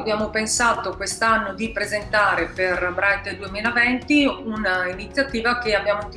Abbiamo pensato quest'anno di presentare per Bright 2020 un'iniziativa che abbiamo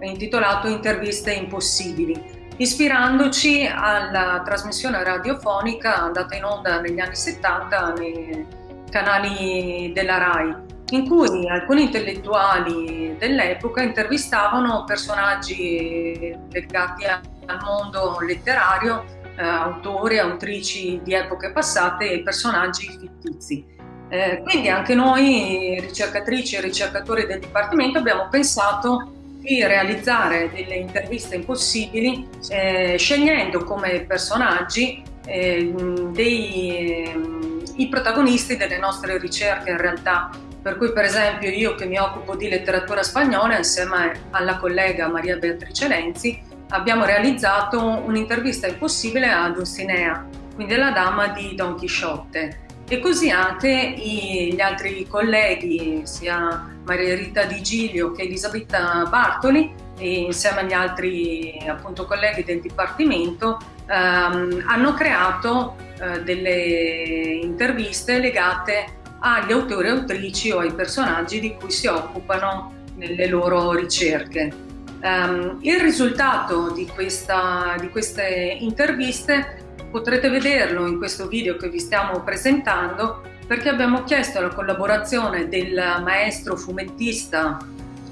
intitolato Interviste impossibili, ispirandoci alla trasmissione radiofonica andata in onda negli anni 70 nei canali della RAI, in cui alcuni intellettuali dell'epoca intervistavano personaggi legati al mondo letterario eh, autori, autrici di epoche passate e personaggi fittizi. Eh, quindi anche noi, ricercatrici e ricercatori del Dipartimento, abbiamo pensato di realizzare delle interviste impossibili eh, scegliendo come personaggi eh, dei, ehm, i protagonisti delle nostre ricerche in realtà. Per cui per esempio io che mi occupo di letteratura spagnola insieme alla collega Maria Beatrice Lenzi abbiamo realizzato un'intervista impossibile a Dulcinea, quindi la dama di Don Chisciotte. E così anche gli altri colleghi, sia Maria Rita Di Giglio che Elisabetta Bartoli, insieme agli altri appunto, colleghi del Dipartimento, ehm, hanno creato eh, delle interviste legate agli autori e autrici o ai personaggi di cui si occupano nelle loro ricerche. Um, il risultato di, questa, di queste interviste potrete vederlo in questo video che vi stiamo presentando perché abbiamo chiesto la collaborazione del maestro fumettista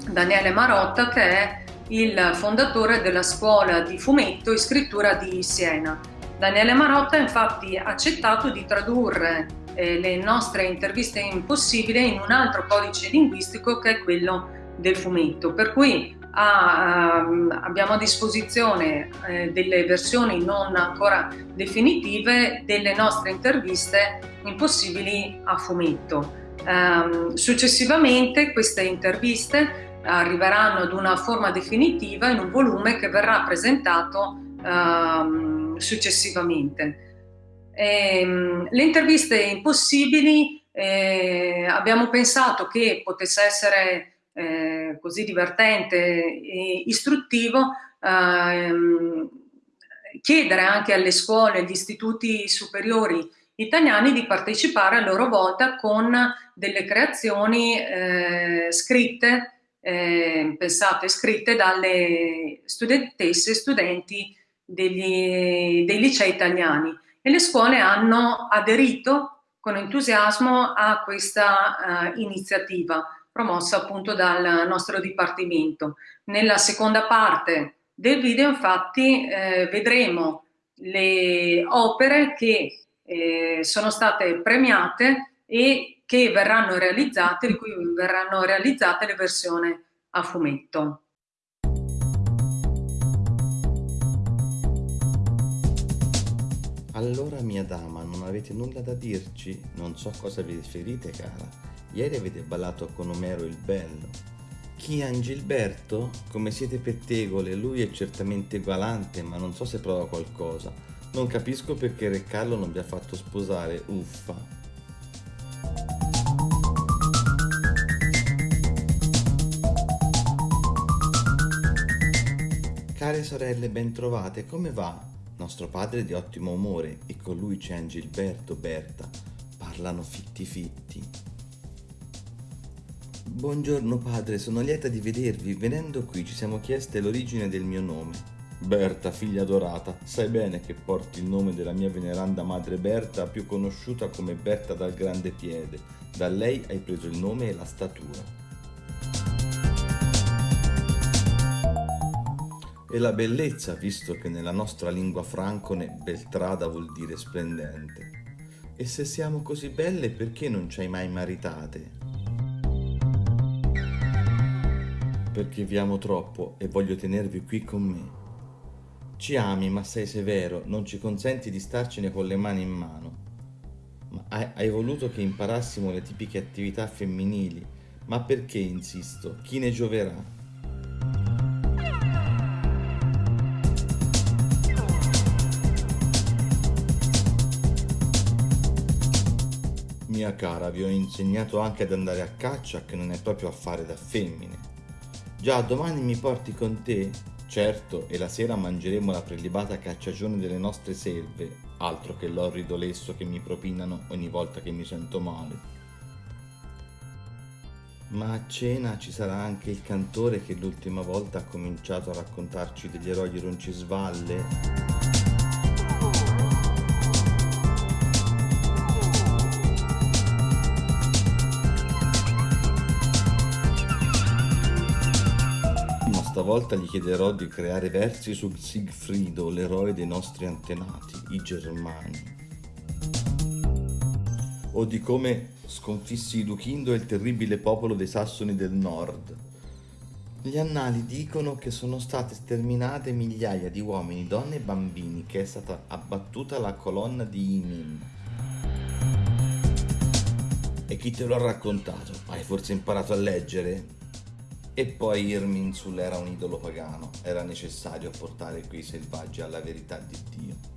Daniele Marotta che è il fondatore della scuola di fumetto e scrittura di Siena. Daniele Marotta infatti ha accettato di tradurre eh, le nostre interviste impossibili in un altro codice linguistico che è quello del fumetto, per cui ha, ehm, abbiamo a disposizione eh, delle versioni non ancora definitive delle nostre interviste impossibili a fumetto. Um, successivamente queste interviste arriveranno ad una forma definitiva in un volume che verrà presentato um, successivamente. E, um, le interviste impossibili eh, abbiamo pensato che potesse essere eh, così divertente e istruttivo, ehm, chiedere anche alle scuole agli istituti superiori italiani di partecipare a loro volta con delle creazioni eh, scritte, eh, pensate, scritte dalle studentesse e studenti degli, dei licei italiani. E le scuole hanno aderito con entusiasmo a questa uh, iniziativa promossa appunto dal nostro dipartimento. Nella seconda parte del video infatti eh, vedremo le opere che eh, sono state premiate e che verranno realizzate, di cui verranno realizzate le versioni a fumetto. Allora mia dama, non avete nulla da dirci? Non so cosa vi riferite cara. Ieri avete ballato con Omero il Bello. Chi Angilberto? Come siete pettegole, lui è certamente galante, ma non so se prova qualcosa. Non capisco perché Re Carlo non vi ha fatto sposare, uffa. Care sorelle ben trovate, come va? Nostro padre è di ottimo umore e con lui c'è Angilberto, Berta. Parlano fitti fitti. Buongiorno padre, sono lieta di vedervi. Venendo qui ci siamo chieste l'origine del mio nome. Berta, figlia adorata, sai bene che porti il nome della mia veneranda madre Berta, più conosciuta come Berta dal grande piede. Da lei hai preso il nome e la statura. E la bellezza, visto che nella nostra lingua francone Beltrada vuol dire splendente. E se siamo così belle, perché non ci hai mai maritate? Perché vi amo troppo e voglio tenervi qui con me. Ci ami, ma sei severo, non ci consenti di starcene con le mani in mano. Ma hai, hai voluto che imparassimo le tipiche attività femminili, ma perché insisto? Chi ne gioverà? Mia cara, vi ho insegnato anche ad andare a caccia che non è proprio affare da femmine. Già, domani mi porti con te? Certo, e la sera mangeremo la prelibata cacciagione delle nostre selve, altro che l'orrido lesso che mi propinano ogni volta che mi sento male. Ma a cena ci sarà anche il cantore che l'ultima volta ha cominciato a raccontarci degli eroi di Roncisvalle. Stavolta gli chiederò di creare versi su Sigfrido, l'eroe dei nostri antenati, i Germani. O di come sconfissi Duchindo e il terribile popolo dei Sassoni del Nord. Gli annali dicono che sono state sterminate migliaia di uomini, donne e bambini, che è stata abbattuta la colonna di Imin. E chi te lo ha raccontato? Hai forse imparato a leggere? E poi Irminsul era un idolo pagano, era necessario portare quei selvaggi alla verità di Dio.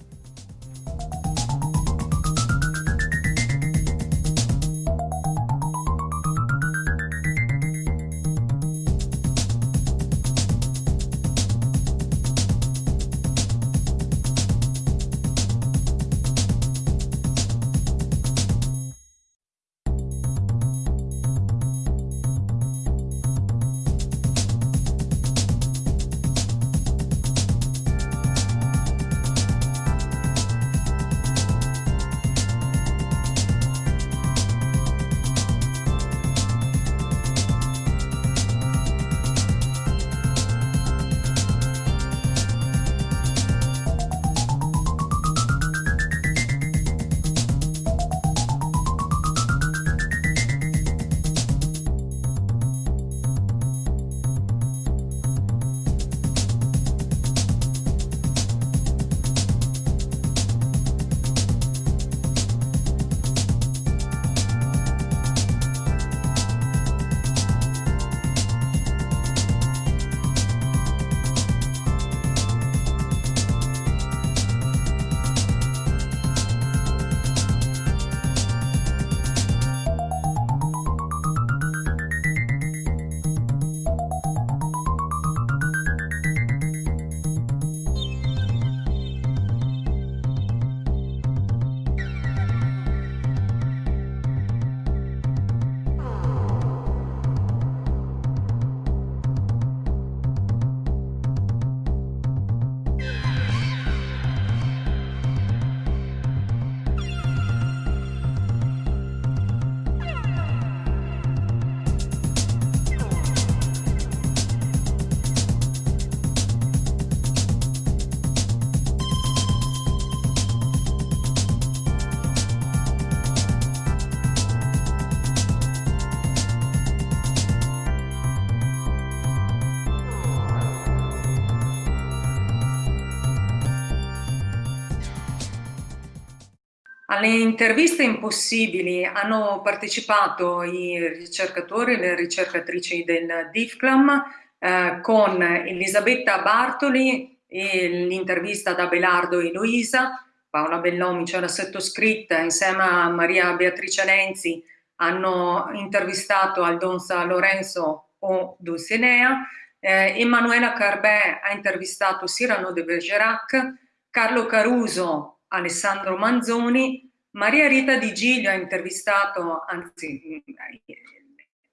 Alle interviste impossibili hanno partecipato i ricercatori e le ricercatrici del DIFCLAM eh, con Elisabetta Bartoli e l'intervista da Belardo e Luisa, Paola Bellomi c'era sottoscritta insieme a Maria Beatrice Lenzi hanno intervistato Aldonza Lorenzo o Dulcinea, eh, Emanuela Carbè ha intervistato Cyrano de Bergerac, Carlo Caruso Alessandro Manzoni, Maria Rita Di Giglio ha intervistato, anzi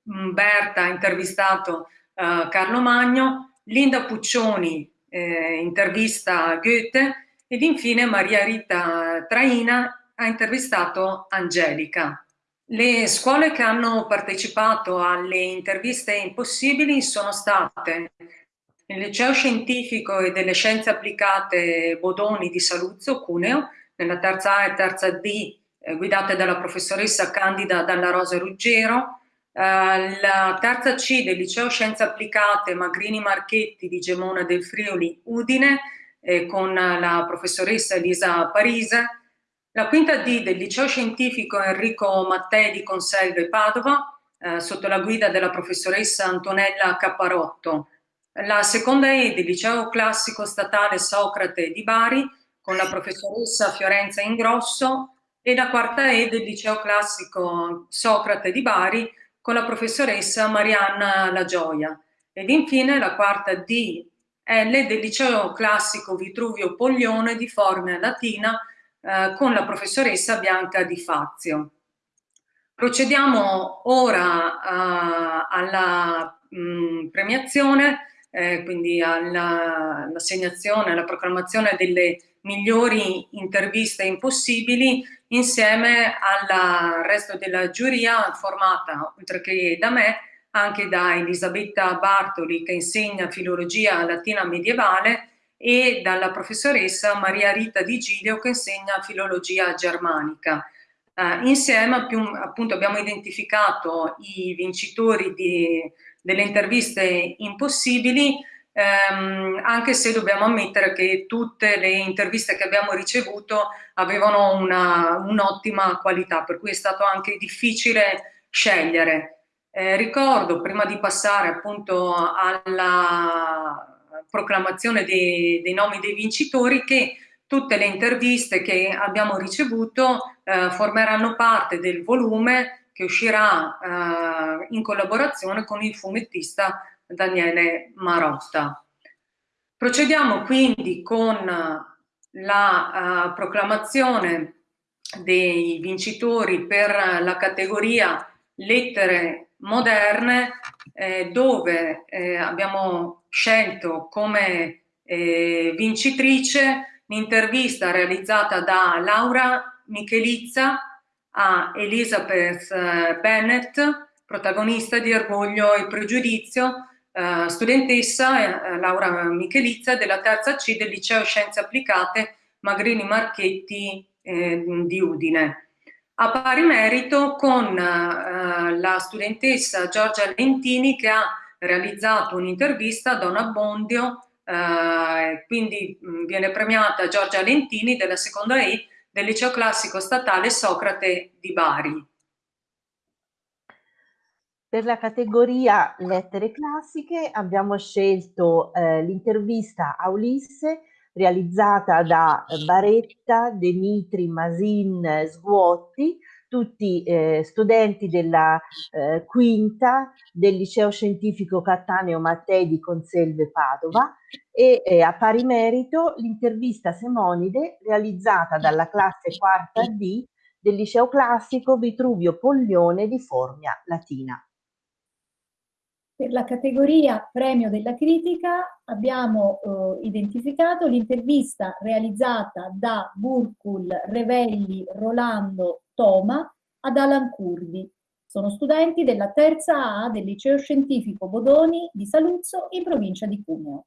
Umberta ha intervistato uh, Carlo Magno, Linda Puccioni eh, intervista Goethe ed infine Maria Rita Traina ha intervistato Angelica. Le scuole che hanno partecipato alle interviste impossibili sono state il Liceo Scientifico e delle Scienze Applicate Bodoni di Saluzzo, Cuneo, nella terza A e terza D, eh, guidate dalla professoressa Candida Dalla Rosa Ruggero, eh, la terza C del Liceo Scienze Applicate Magrini Marchetti di Gemona del Friuli, Udine, eh, con la professoressa Elisa Parise, la quinta D del Liceo Scientifico Enrico Mattei di Conselve Padova, eh, sotto la guida della professoressa Antonella Capparotto, la seconda E del Liceo Classico Statale Socrate di Bari con la professoressa Fiorenza Ingrosso e la quarta E del Liceo Classico Socrate di Bari con la professoressa Marianna La Gioia. Ed infine la quarta D L del liceo classico Vitruvio Poglione di Formia Latina eh, con la professoressa Bianca Di Fazio. Procediamo ora uh, alla mh, mm, premiazione, eh, quindi all'assegnazione, alla proclamazione delle migliori interviste impossibili insieme al resto della giuria formata, oltre che da me, anche da Elisabetta Bartoli che insegna filologia latina medievale e dalla professoressa Maria Rita Di Giglio che insegna filologia germanica. Uh, insieme più, appunto abbiamo identificato i vincitori di, delle interviste impossibili, ehm, anche se dobbiamo ammettere che tutte le interviste che abbiamo ricevuto avevano un'ottima un qualità, per cui è stato anche difficile scegliere. Eh, ricordo, prima di passare appunto alla proclamazione dei, dei nomi dei vincitori, che tutte le interviste che abbiamo ricevuto eh, formeranno parte del volume che uscirà eh, in collaborazione con il fumettista Daniele Marotta. Procediamo quindi con la uh, proclamazione dei vincitori per la categoria lettere moderne eh, dove eh, abbiamo scelto come eh, vincitrice l'intervista realizzata da Laura Michelizza a Elizabeth eh, Bennett, protagonista di Orgoglio e Pregiudizio, eh, studentessa eh, Laura Michelizza della terza C del Liceo Scienze Applicate Magrini Marchetti eh, di Udine. A pari merito con la studentessa Giorgia Lentini che ha realizzato un'intervista a Don Abbondio, quindi mh, viene premiata Giorgia Lentini della seconda E del Liceo Classico Statale Socrate di Bari. Per la categoria lettere classiche abbiamo scelto eh, l'intervista a Ulisse realizzata da Baretta, Demitri, Masin, Sguotti, tutti eh, studenti della eh, quinta del liceo scientifico Cattaneo Mattei di Conselve Padova e eh, a pari merito l'intervista Semonide realizzata dalla classe quarta D del liceo classico Vitruvio Poglione di Formia Latina. Per la categoria premio della critica abbiamo eh, identificato l'intervista realizzata da Burkul, Revelli, Rolando, Toma ad Alan Curvi. Sono studenti della terza A del liceo scientifico Bodoni di Saluzzo in provincia di Cuneo.